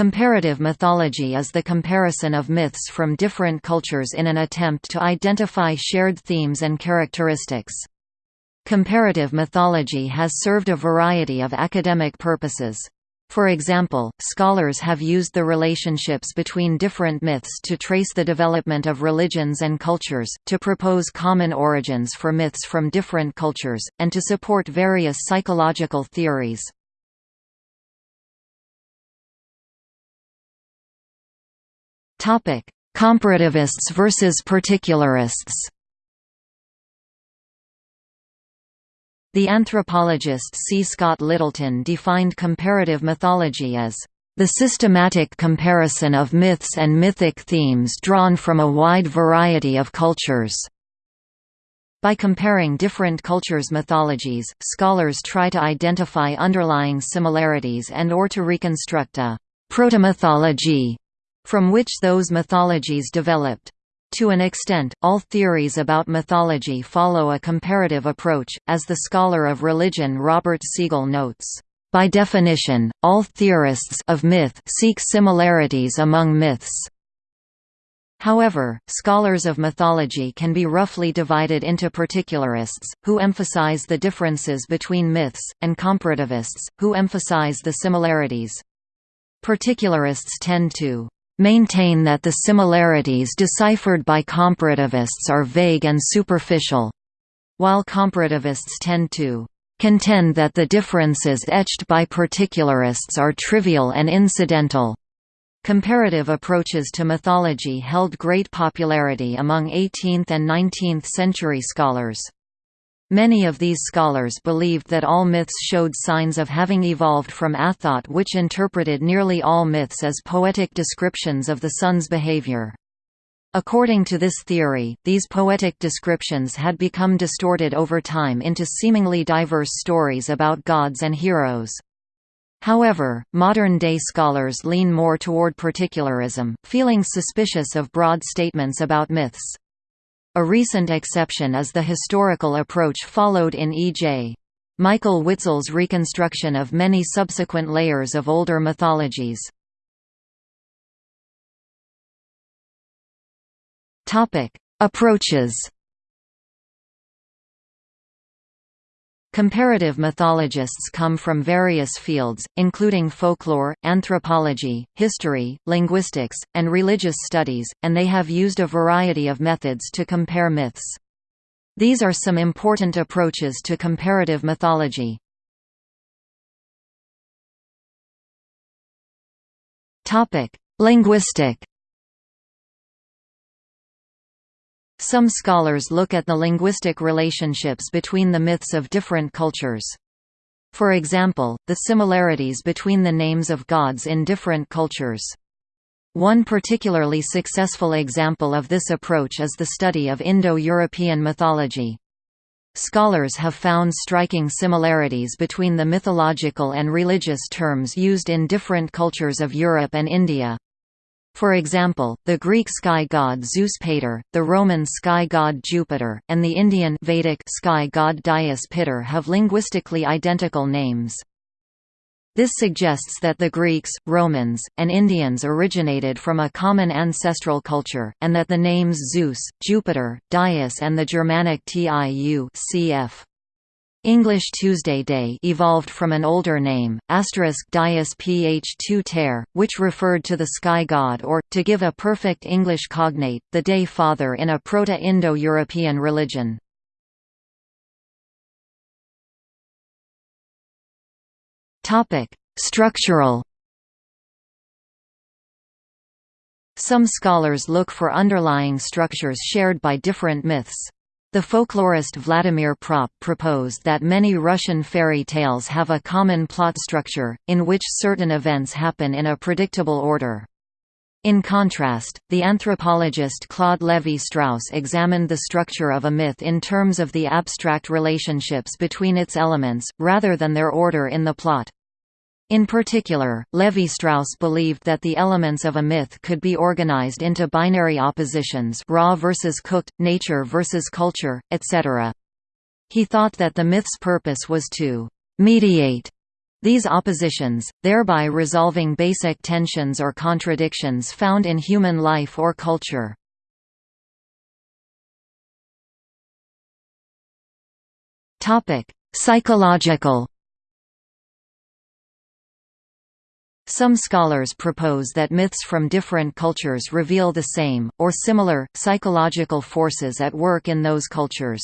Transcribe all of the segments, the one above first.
Comparative mythology is the comparison of myths from different cultures in an attempt to identify shared themes and characteristics. Comparative mythology has served a variety of academic purposes. For example, scholars have used the relationships between different myths to trace the development of religions and cultures, to propose common origins for myths from different cultures, and to support various psychological theories. Topic: Comparativists versus particularists. The anthropologist C. Scott Littleton defined comparative mythology as the systematic comparison of myths and mythic themes drawn from a wide variety of cultures. By comparing different cultures' mythologies, scholars try to identify underlying similarities and or to reconstruct a protomythology from which those mythologies developed. To an extent, all theories about mythology follow a comparative approach, as the scholar of religion Robert Segal notes. By definition, all theorists of myth seek similarities among myths. However, scholars of mythology can be roughly divided into particularists, who emphasize the differences between myths, and comparativists, who emphasize the similarities. Particularists tend to maintain that the similarities deciphered by comparativists are vague and superficial, while comparativists tend to contend that the differences etched by particularists are trivial and incidental. Comparative approaches to mythology held great popularity among 18th and 19th century scholars. Many of these scholars believed that all myths showed signs of having evolved from Athot which interpreted nearly all myths as poetic descriptions of the sun's behavior. According to this theory, these poetic descriptions had become distorted over time into seemingly diverse stories about gods and heroes. However, modern-day scholars lean more toward particularism, feeling suspicious of broad statements about myths. A recent exception is the historical approach followed in E.J. Michael Witzel's reconstruction of many subsequent layers of older mythologies. Approaches Comparative mythologists come from various fields, including folklore, anthropology, history, linguistics, and religious studies, and they have used a variety of methods to compare myths. These are some important approaches to comparative mythology. Linguistic Some scholars look at the linguistic relationships between the myths of different cultures. For example, the similarities between the names of gods in different cultures. One particularly successful example of this approach is the study of Indo-European mythology. Scholars have found striking similarities between the mythological and religious terms used in different cultures of Europe and India. For example, the Greek sky god Zeus Pater, the Roman sky god Jupiter, and the Indian Vedic sky god Dyaus Pitar have linguistically identical names. This suggests that the Greeks, Romans, and Indians originated from a common ancestral culture, and that the names Zeus, Jupiter, Dyaus and the Germanic Tiu cf. English Tuesday Day evolved from an older name, asterisk Dyaus ph2 ter, which referred to the sky god or, to give a perfect English cognate, the day father in a Proto-Indo-European religion. Structural Some scholars look for underlying structures shared by different myths. The folklorist Vladimir Propp proposed that many Russian fairy tales have a common plot structure, in which certain events happen in a predictable order. In contrast, the anthropologist Claude Lévi-Strauss examined the structure of a myth in terms of the abstract relationships between its elements, rather than their order in the plot. In particular, Levi-Strauss believed that the elements of a myth could be organized into binary oppositions raw versus cooked, nature versus culture, etc. He thought that the myth's purpose was to «mediate» These oppositions, thereby resolving basic tensions or contradictions found in human life or culture. Psychological Some scholars propose that myths from different cultures reveal the same, or similar, psychological forces at work in those cultures.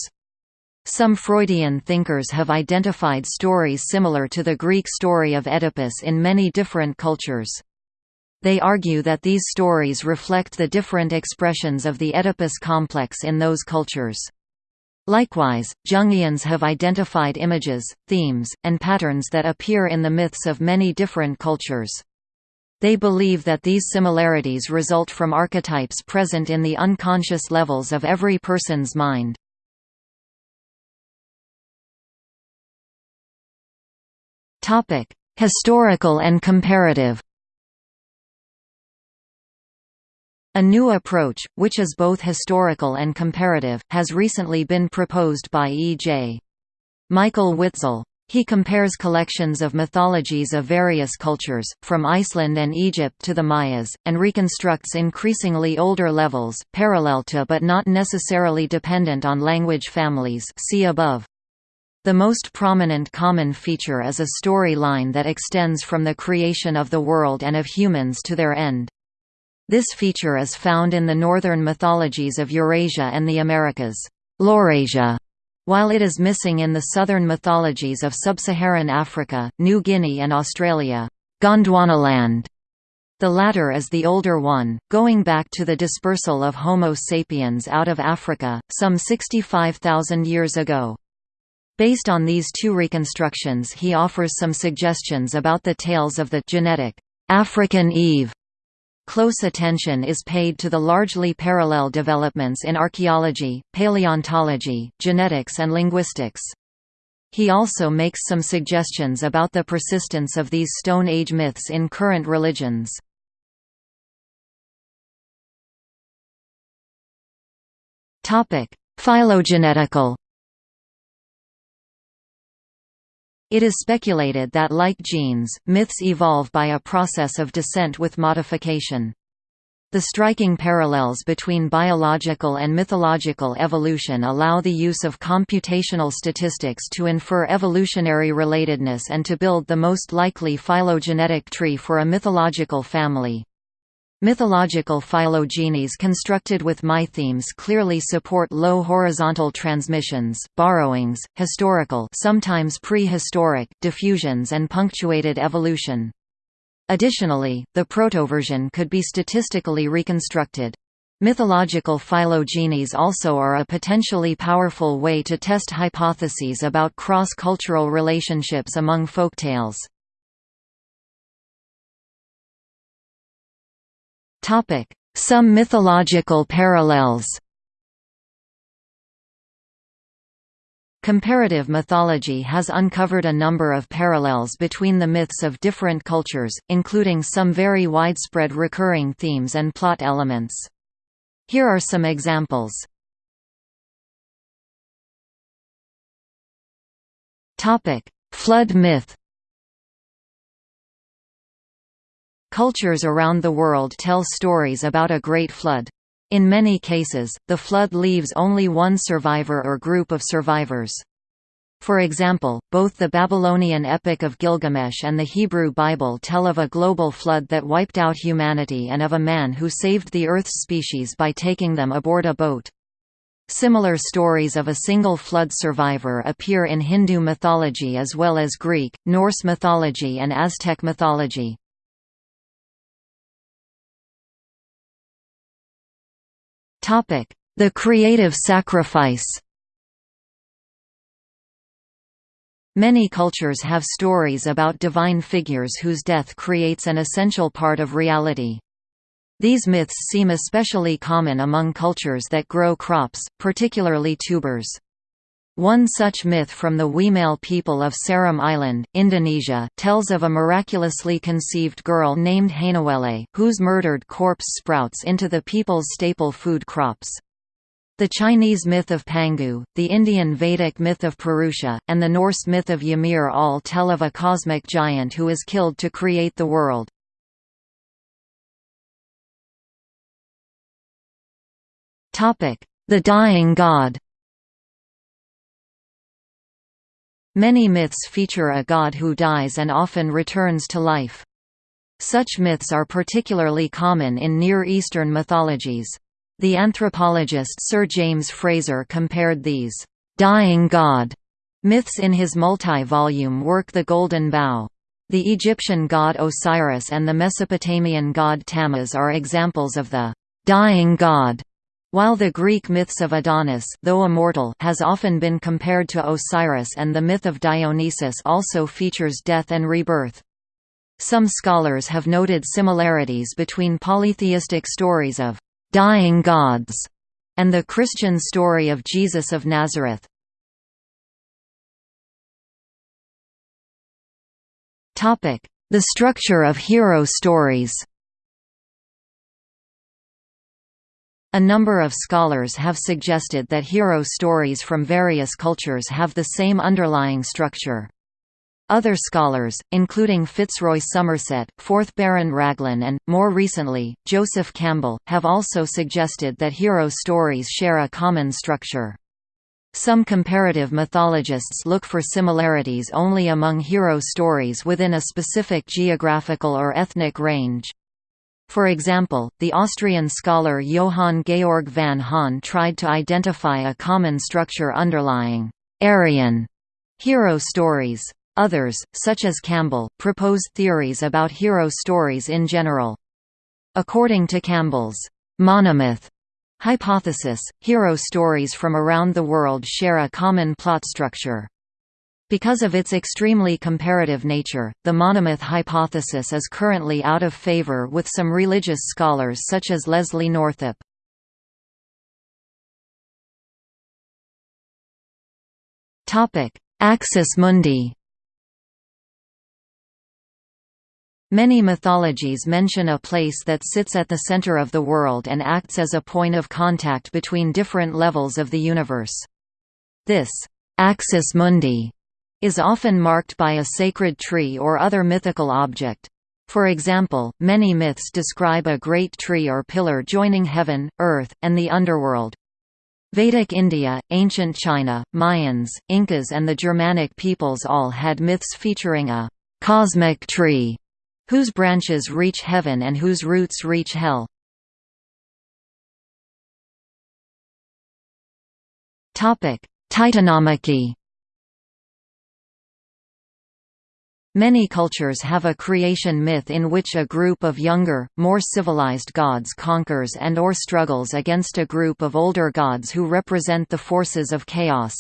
Some Freudian thinkers have identified stories similar to the Greek story of Oedipus in many different cultures. They argue that these stories reflect the different expressions of the Oedipus complex in those cultures. Likewise, Jungians have identified images, themes, and patterns that appear in the myths of many different cultures. They believe that these similarities result from archetypes present in the unconscious levels of every person's mind. Historical and comparative A new approach, which is both historical and comparative, has recently been proposed by E.J. Michael Witzel. He compares collections of mythologies of various cultures, from Iceland and Egypt to the Mayas, and reconstructs increasingly older levels, parallel to but not necessarily dependent on language families see above. The most prominent common feature is a storyline that extends from the creation of the world and of humans to their end. This feature is found in the northern mythologies of Eurasia and the Americas Laurasia, while it is missing in the southern mythologies of sub-Saharan Africa, New Guinea and Australia Gondwanaland. The latter is the older one, going back to the dispersal of Homo sapiens out of Africa, some 65,000 years ago. Based on these two reconstructions he offers some suggestions about the tales of the genetic African Eve Close attention is paid to the largely parallel developments in archaeology, paleontology, genetics and linguistics. He also makes some suggestions about the persistence of these Stone Age myths in current religions. Phylogenetical It is speculated that like genes, myths evolve by a process of descent with modification. The striking parallels between biological and mythological evolution allow the use of computational statistics to infer evolutionary relatedness and to build the most likely phylogenetic tree for a mythological family. Mythological phylogenies constructed with mythemes clearly support low horizontal transmissions, borrowings, historical sometimes prehistoric diffusions and punctuated evolution. Additionally, the protoversion could be statistically reconstructed. Mythological phylogenies also are a potentially powerful way to test hypotheses about cross-cultural relationships among folktales. Some mythological parallels Comparative mythology has uncovered a number of parallels between the myths of different cultures, including some very widespread recurring themes and plot elements. Here are some examples. Flood myth Cultures around the world tell stories about a great flood. In many cases, the flood leaves only one survivor or group of survivors. For example, both the Babylonian Epic of Gilgamesh and the Hebrew Bible tell of a global flood that wiped out humanity and of a man who saved the Earth's species by taking them aboard a boat. Similar stories of a single flood survivor appear in Hindu mythology as well as Greek, Norse mythology and Aztec mythology. The creative sacrifice Many cultures have stories about divine figures whose death creates an essential part of reality. These myths seem especially common among cultures that grow crops, particularly tubers. One such myth from the Wemale people of Seram Island, Indonesia, tells of a miraculously conceived girl named Hainuwele, whose murdered corpse sprouts into the people's staple food crops. The Chinese myth of Pangu, the Indian Vedic myth of Purusha, and the Norse myth of Ymir all tell of a cosmic giant who is killed to create the world. The dying god Many myths feature a god who dies and often returns to life. Such myths are particularly common in Near Eastern mythologies. The anthropologist Sir James Frazer compared these «dying god» myths in his multi-volume work The Golden Bough. The Egyptian god Osiris and the Mesopotamian god Tammuz are examples of the «dying god», while the Greek myths of Adonis though immortal has often been compared to Osiris and the myth of Dionysus also features death and rebirth. Some scholars have noted similarities between polytheistic stories of dying gods, and the Christian story of Jesus of Nazareth. The structure of hero stories A number of scholars have suggested that hero stories from various cultures have the same underlying structure. Other scholars, including Fitzroy Somerset, 4th Baron Raglan and, more recently, Joseph Campbell, have also suggested that hero stories share a common structure. Some comparative mythologists look for similarities only among hero stories within a specific geographical or ethnic range. For example, the Austrian scholar Johann Georg von Hahn tried to identify a common structure underlying Aryan hero stories. Others, such as Campbell, proposed theories about hero stories in general. According to Campbell's monomyth hypothesis, hero stories from around the world share a common plot structure. Because of its extremely comparative nature, the monomyth hypothesis is currently out of favor with some religious scholars such as Leslie Northup. Axis mundi Many mythologies mention a place that sits at the center of the world and acts as a point of contact between different levels of the universe. This axis mundi is often marked by a sacred tree or other mythical object. For example, many myths describe a great tree or pillar joining heaven, earth, and the underworld. Vedic India, ancient China, Mayans, Incas and the Germanic peoples all had myths featuring a «cosmic tree» whose branches reach heaven and whose roots reach hell. Titanomachy Many cultures have a creation myth in which a group of younger, more civilized gods conquers and or struggles against a group of older gods who represent the forces of chaos.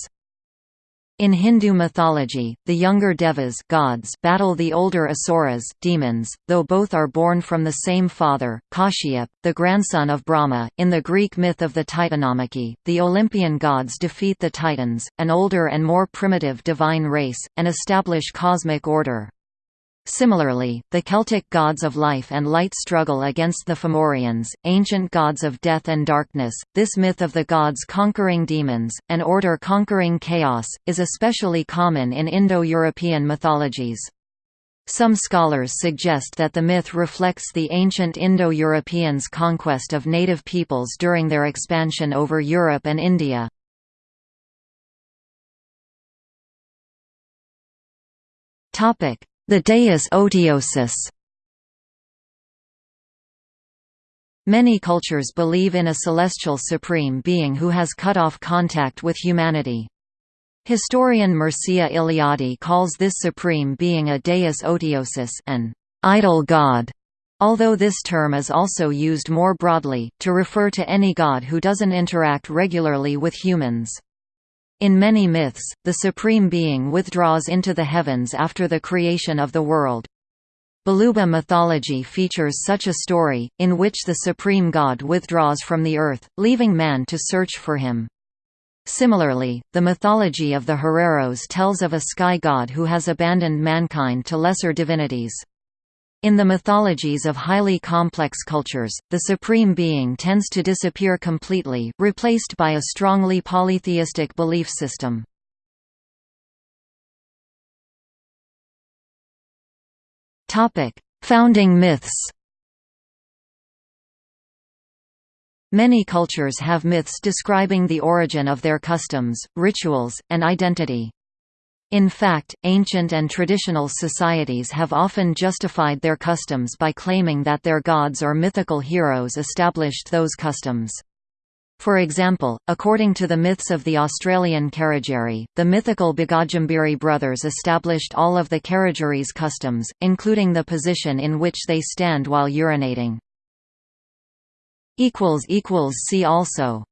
In Hindu mythology, the younger devas gods battle the older asuras demons, though both are born from the same father, Kashyap, the grandson of Brahma. In the Greek myth of the Titanomachy, the Olympian gods defeat the Titans, an older and more primitive divine race, and establish cosmic order. Similarly, the Celtic gods of life and light struggle against the Fomorians, ancient gods of death and darkness. This myth of the gods conquering demons, and order conquering chaos, is especially common in Indo-European mythologies. Some scholars suggest that the myth reflects the ancient Indo-Europeans' conquest of native peoples during their expansion over Europe and India. Topic: the Deus Otiosus Many cultures believe in a celestial supreme being who has cut off contact with humanity. Historian Mircea Eliade calls this supreme being a deus otiosus an idle god, although this term is also used more broadly, to refer to any god who doesn't interact regularly with humans. In many myths, the Supreme Being withdraws into the heavens after the creation of the world. Baluba mythology features such a story, in which the supreme god withdraws from the earth, leaving man to search for him. Similarly, the mythology of the Hereros tells of a sky god who has abandoned mankind to lesser divinities. In the mythologies of highly complex cultures, the supreme being tends to disappear completely, replaced by a strongly polytheistic belief system. Founding myths Many cultures have myths describing the origin of their customs, rituals, and identity. In fact, ancient and traditional societies have often justified their customs by claiming that their gods or mythical heroes established those customs. For example, according to the myths of the Australian Karijeri, the mythical Bagajimbiri brothers established all of the Karijeri's customs, including the position in which they stand while urinating. See also